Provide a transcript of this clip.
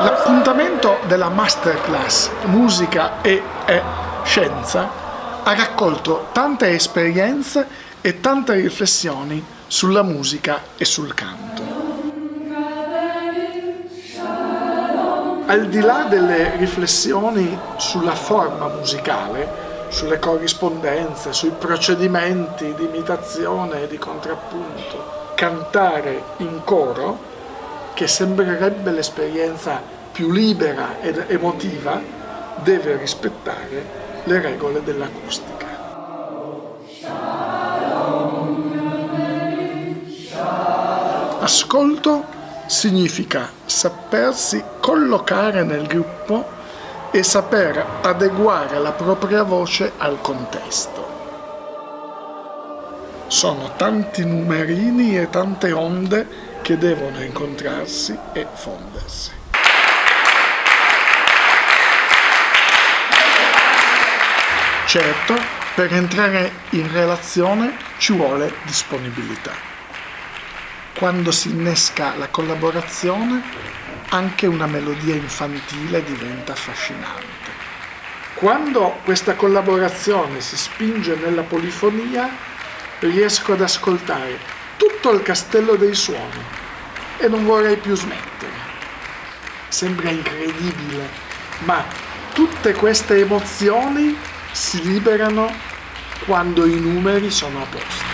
L'appuntamento della masterclass Musica e, e Scienza ha raccolto tante esperienze e tante riflessioni sulla musica e sul canto. Al di là delle riflessioni sulla forma musicale, sulle corrispondenze, sui procedimenti di imitazione e di contrappunto, cantare in coro, che sembrerebbe l'esperienza più libera ed emotiva, deve rispettare le regole dell'acustica. Ascolto significa sapersi collocare nel gruppo e saper adeguare la propria voce al contesto. Sono tanti numerini e tante onde che devono incontrarsi e fondersi. Certo, per entrare in relazione ci vuole disponibilità. Quando si innesca la collaborazione, anche una melodia infantile diventa affascinante. Quando questa collaborazione si spinge nella polifonia, riesco ad ascoltare tutto il castello dei suoni e non vorrei più smettere. Sembra incredibile, ma tutte queste emozioni si liberano quando i numeri sono a posto.